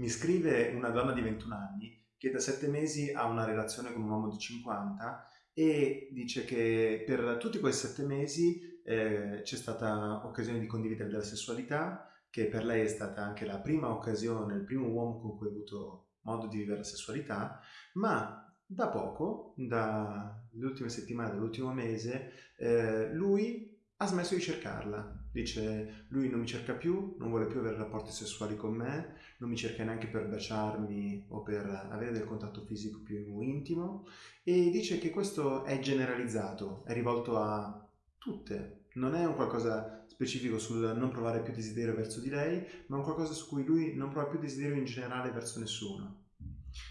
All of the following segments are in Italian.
Mi scrive una donna di 21 anni che da 7 mesi ha una relazione con un uomo di 50 e dice che per tutti questi 7 mesi eh, c'è stata occasione di condividere della sessualità, che per lei è stata anche la prima occasione, il primo uomo con cui ha avuto modo di vivere la sessualità, ma da poco, dalle ultime settimane, dall'ultimo mese, eh, lui ha smesso di cercarla. Dice, lui non mi cerca più, non vuole più avere rapporti sessuali con me, non mi cerca neanche per baciarmi o per avere del contatto fisico più intimo e dice che questo è generalizzato, è rivolto a tutte, non è un qualcosa specifico sul non provare più desiderio verso di lei, ma un qualcosa su cui lui non prova più desiderio in generale verso nessuno.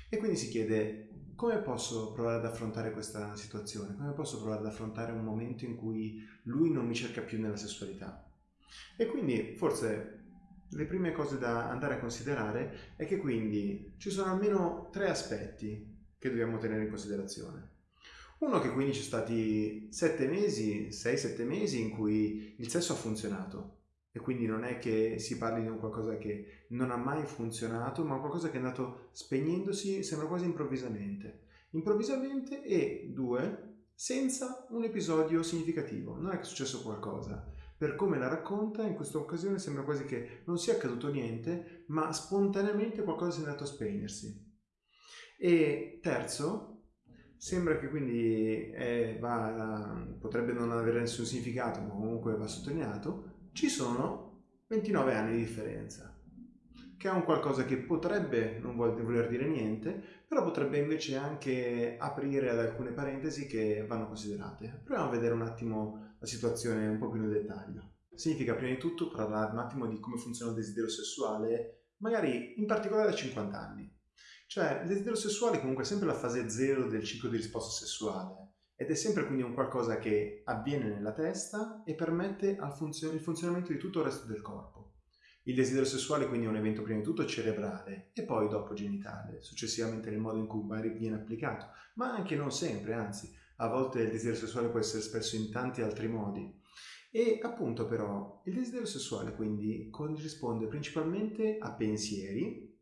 E quindi si chiede come posso provare ad affrontare questa situazione? Come posso provare ad affrontare un momento in cui lui non mi cerca più nella sessualità? E quindi forse le prime cose da andare a considerare è che quindi ci sono almeno tre aspetti che dobbiamo tenere in considerazione. Uno che quindi ci sono stati sette mesi, 6-7 mesi in cui il sesso ha funzionato e quindi non è che si parli di un qualcosa che non ha mai funzionato, ma qualcosa che è andato spegnendosi, sembra quasi improvvisamente. Improvvisamente e due, senza un episodio significativo, non è che è successo qualcosa. Per come la racconta, in questa occasione sembra quasi che non sia accaduto niente, ma spontaneamente qualcosa sia andato a spegnersi. E terzo, Sembra che quindi eh, va, potrebbe non avere nessun significato, ma comunque va sottolineato, ci sono 29 anni di differenza, che è un qualcosa che potrebbe non voler dire niente, però potrebbe invece anche aprire ad alcune parentesi che vanno considerate. Proviamo a vedere un attimo la situazione un po' più nel dettaglio. Significa prima di tutto parlare un attimo di come funziona il desiderio sessuale, magari in particolare a 50 anni. Cioè, il desiderio sessuale comunque è sempre la fase zero del ciclo di risposta sessuale ed è sempre quindi un qualcosa che avviene nella testa e permette funzio- il funzionamento di tutto il resto del corpo. Il desiderio sessuale quindi è un evento prima di tutto cerebrale e poi dopo genitale, successivamente nel modo in cui viene applicato, ma anche non sempre, anzi, a volte il desiderio sessuale può essere espresso in tanti altri modi. E appunto però il desiderio sessuale quindi corrisponde principalmente a pensieri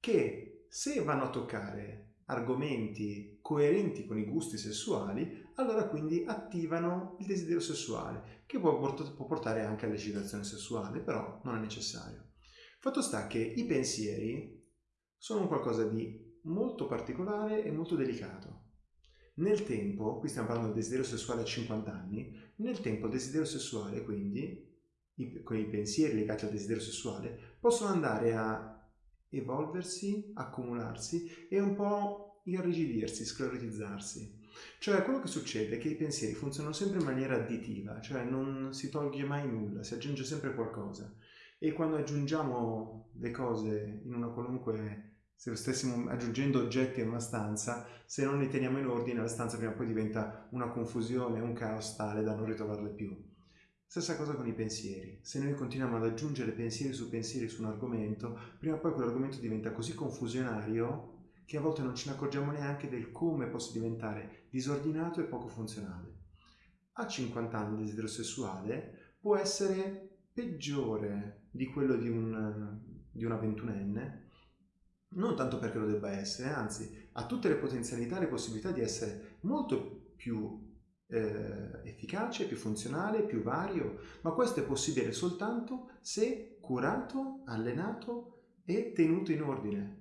che se vanno a toccare argomenti coerenti con i gusti sessuali, allora quindi attivano il desiderio sessuale, che può, portare anche all'eccitazione sessuale, però non è necessario. Fatto sta che i pensieri sono qualcosa di molto particolare e molto delicato. Nel tempo, qui stiamo parlando del desiderio sessuale a 50 anni, nel tempo il desiderio sessuale, quindi, i, con i pensieri legati al desiderio sessuale, possono andare a evolversi, accumularsi e un po' irrigidirsi, sclerotizzarsi. Cioè quello che succede è che i pensieri funzionano sempre in maniera additiva, cioè non si toglie mai nulla, si aggiunge sempre qualcosa. E quando aggiungiamo le cose in una qualunque se stessimo aggiungendo oggetti in una stanza, se non li teniamo in ordine, la stanza prima o poi diventa una confusione, un caos tale da non ritrovarle più. Stessa cosa con i pensieri. Se noi continuiamo ad aggiungere pensieri su pensieri su un argomento, prima o poi quell'argomento diventa così confusionario che a volte non ce ne accorgiamo neanche del come possa diventare disordinato e poco funzionale. A 50 anni il desiderio sessuale può essere peggiore di quello di, un, di una ventunenne, non tanto perché lo debba essere, anzi ha tutte le potenzialità e le possibilità di essere molto più eh, efficace, più funzionale, più vario, ma questo è possibile soltanto se curato, allenato e tenuto in ordine.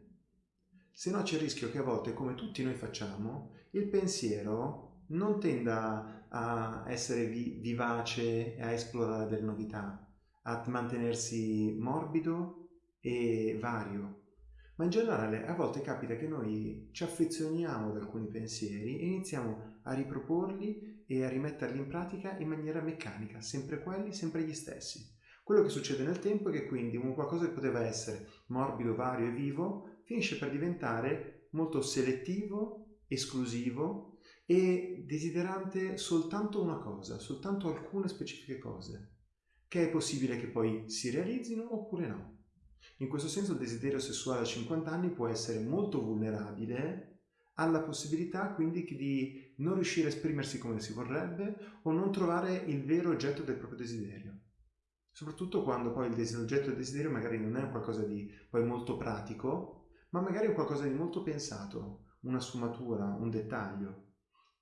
Se no c'è il rischio che a volte, come tutti noi facciamo, il pensiero non tenda a essere vi- vivace e a esplorare delle novità, a mantenersi morbido e vario, ma in generale a volte capita che noi ci affezioniamo ad alcuni pensieri e iniziamo a riproporli e a rimetterli in pratica in maniera meccanica, sempre quelli, sempre gli stessi. Quello che succede nel tempo è che quindi un qualcosa che poteva essere morbido, vario e vivo finisce per diventare molto selettivo, esclusivo e desiderante soltanto una cosa, soltanto alcune specifiche cose, che è possibile che poi si realizzino oppure no. In questo senso il desiderio sessuale a 50 anni può essere molto vulnerabile alla possibilità quindi di non riuscire a esprimersi come si vorrebbe o non trovare il vero oggetto del proprio desiderio. soprattutto quando poi l'oggetto del desiderio magari non è qualcosa di poi molto pratico, ma magari è qualcosa di molto pensato, una sfumatura, un dettaglio.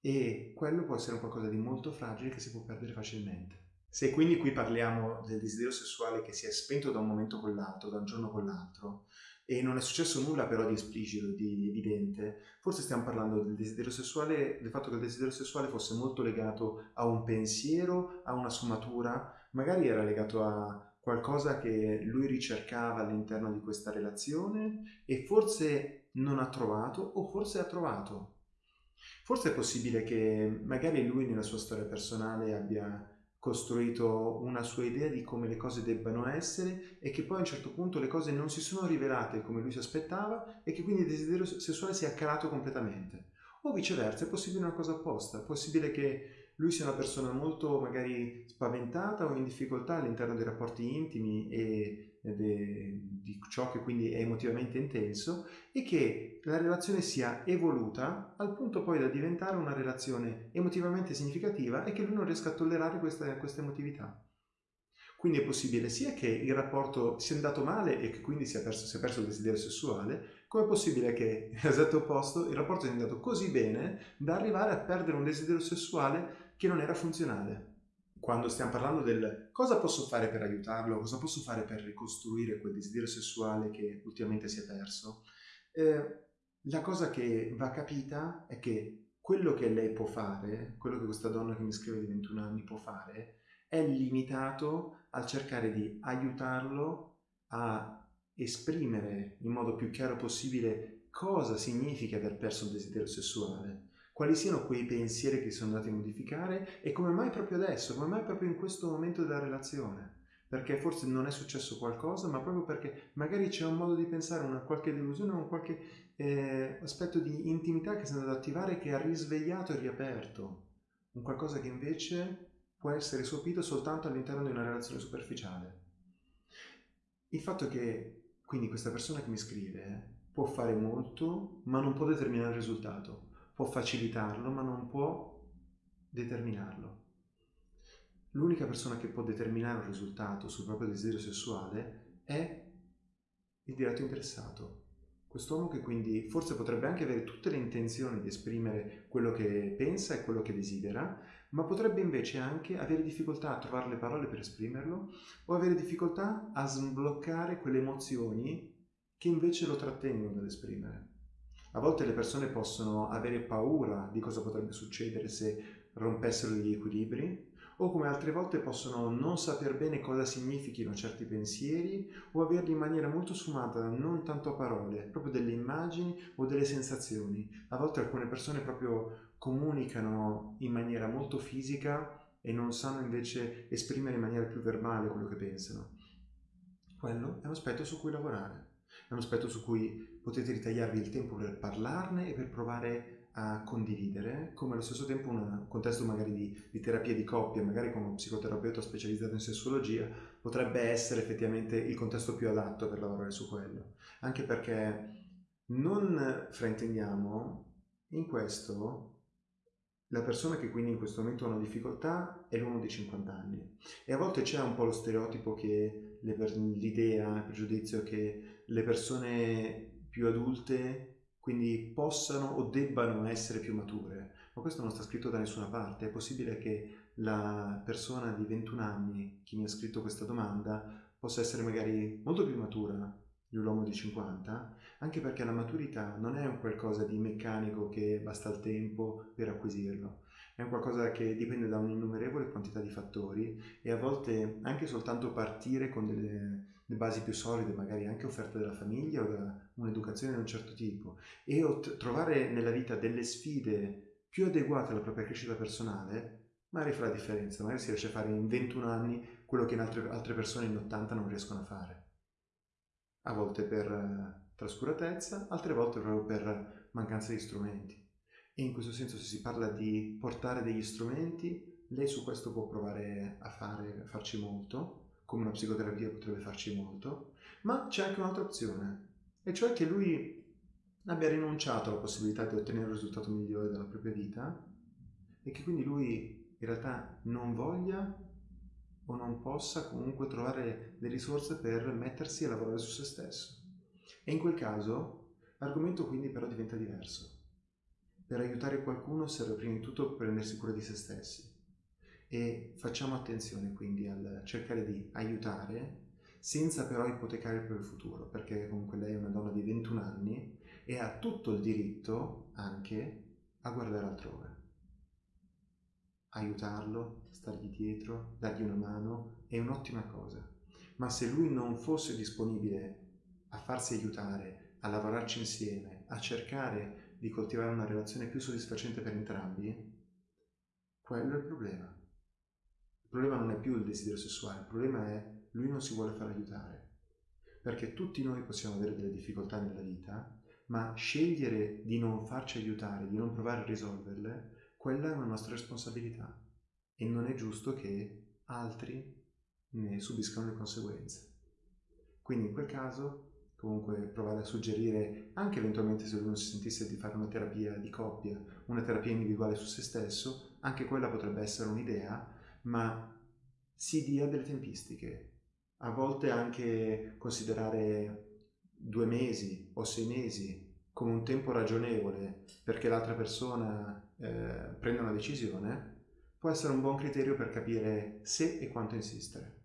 E quello può essere qualcosa di molto fragile che si può perdere facilmente. Se quindi qui parliamo del desiderio sessuale che si è spento da un momento con l'altro, da un giorno con l'altro, e non è successo nulla però di esplicito, di evidente, forse stiamo parlando del desiderio sessuale, del fatto che il desiderio sessuale fosse molto legato a un pensiero, a una sfumatura, magari era legato a qualcosa che lui ricercava all'interno di questa relazione e forse non ha trovato o forse ha trovato. Forse è possibile che magari lui nella sua storia personale abbia costruito una sua idea di come le cose debbano essere e che poi a un certo punto le cose non si sono rivelate come lui si aspettava e che quindi il desiderio sessuale si è calato completamente. O viceversa, è possibile una cosa opposta, è possibile che lui sia una persona molto magari spaventata o in difficoltà all'interno dei rapporti intimi e de, di ciò che quindi è emotivamente intenso e che la relazione sia evoluta al punto poi da diventare una relazione emotivamente significativa e che lui non riesca a tollerare questa, questa emotività. Quindi è possibile sia che il rapporto sia andato male e che quindi sia perso, sia perso il desiderio sessuale, come è possibile che, l'esatto opposto, il rapporto sia andato così bene da arrivare a perdere un desiderio sessuale che non era funzionale quando stiamo parlando del cosa posso fare per aiutarlo, cosa posso fare per ricostruire quel desiderio sessuale che ultimamente si è perso, eh, la cosa che va capita è che quello che lei può fare, quello che questa donna che mi scrive di 21 anni può fare, è limitato al cercare di aiutarlo a esprimere in modo più chiaro possibile cosa significa aver perso il desiderio sessuale quali siano quei pensieri che sono andati a modificare e come mai proprio adesso, come mai proprio in questo momento della relazione. Perché forse non è successo qualcosa, ma proprio perché magari c'è un modo di pensare, una qualche delusione, un qualche eh, aspetto di intimità che si è andato ad attivare che ha risvegliato e riaperto. Un qualcosa che invece può essere sopito soltanto all'interno di una relazione superficiale. Il fatto che quindi questa persona che mi scrive può fare molto, ma non può determinare il risultato può facilitarlo ma non può determinarlo. L'unica persona che può determinare un risultato sul proprio desiderio sessuale è il diretto interessato. Quest'uomo che quindi forse potrebbe anche avere tutte le intenzioni di esprimere quello che pensa e quello che desidera, ma potrebbe invece anche avere difficoltà a trovare le parole per esprimerlo o avere difficoltà a sbloccare quelle emozioni che invece lo trattengono dall'esprimere. A volte le persone possono avere paura di cosa potrebbe succedere se rompessero gli equilibri, o come altre volte possono non saper bene cosa significhino certi pensieri o averli in maniera molto sfumata, non tanto a parole, proprio delle immagini o delle sensazioni. A volte alcune persone proprio comunicano in maniera molto fisica e non sanno invece esprimere in maniera più verbale quello che pensano. Quello è un aspetto su cui lavorare è un aspetto su cui potete ritagliarvi il tempo per parlarne e per provare a condividere, come allo stesso tempo un contesto magari di, di terapia di coppia, magari con uno psicoterapeuta specializzato in sessuologia, potrebbe essere effettivamente il contesto più adatto per lavorare su quello. Anche perché non fraintendiamo, in questo la persona che quindi in questo momento ha una difficoltà è l'uomo di 50 anni e a volte c'è un po' lo stereotipo che l'idea, il pregiudizio che le persone più adulte quindi possano o debbano essere più mature, ma questo non sta scritto da nessuna parte. È possibile che la persona di 21 anni, chi mi ha scritto questa domanda, possa essere magari molto più matura di un uomo di 50, anche perché la maturità non è un qualcosa di meccanico che basta il tempo per acquisirlo, è un qualcosa che dipende da un'innumerevole quantità di fattori e a volte anche soltanto partire con delle, delle basi più solide, magari anche offerte dalla famiglia o da un'educazione di un certo tipo, e trovare nella vita delle sfide più adeguate alla propria crescita personale, magari fa la differenza, magari si riesce a fare in 21 anni quello che altre, altre persone in 80 non riescono a fare a volte per eh, trascuratezza, altre volte proprio per mancanza di strumenti. E in questo senso se si parla di portare degli strumenti, lei su questo può provare a, fare, a farci molto, come una psicoterapia potrebbe farci molto, ma c'è anche un'altra opzione, e cioè che lui abbia rinunciato alla possibilità di ottenere un risultato migliore della propria vita e che quindi lui in realtà non voglia o non possa comunque trovare le risorse per mettersi a lavorare su se stesso. E in quel caso l'argomento quindi però diventa diverso. Per aiutare qualcuno serve prima di tutto prendersi cura di se stessi e facciamo attenzione quindi al cercare di aiutare senza però ipotecare il proprio futuro, perché comunque lei è una donna di 21 anni e ha tutto il diritto anche a guardare altrove. Aiutarlo, stargli dietro, dargli una mano è un'ottima cosa, ma se lui non fosse disponibile a farsi aiutare, a lavorarci insieme, a cercare di coltivare una relazione più soddisfacente per entrambi, quello è il problema. Il problema non è più il desiderio sessuale, il problema è lui non si vuole far aiutare. Perché tutti noi possiamo avere delle difficoltà nella vita, ma scegliere di non farci aiutare, di non provare a risolverle, quella è una nostra responsabilità e non è giusto che altri ne subiscano le conseguenze. Quindi in quel caso comunque provare a suggerire anche eventualmente se lui non si sentisse di fare una terapia di coppia, una terapia individuale su se stesso, anche quella potrebbe essere un'idea, ma si dia delle tempistiche, a volte anche considerare due mesi o sei mesi come un tempo ragionevole perché l'altra persona eh, prenda una decisione può essere un buon criterio per capire se e quanto insistere.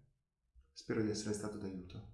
Spero di essere stato d'aiuto.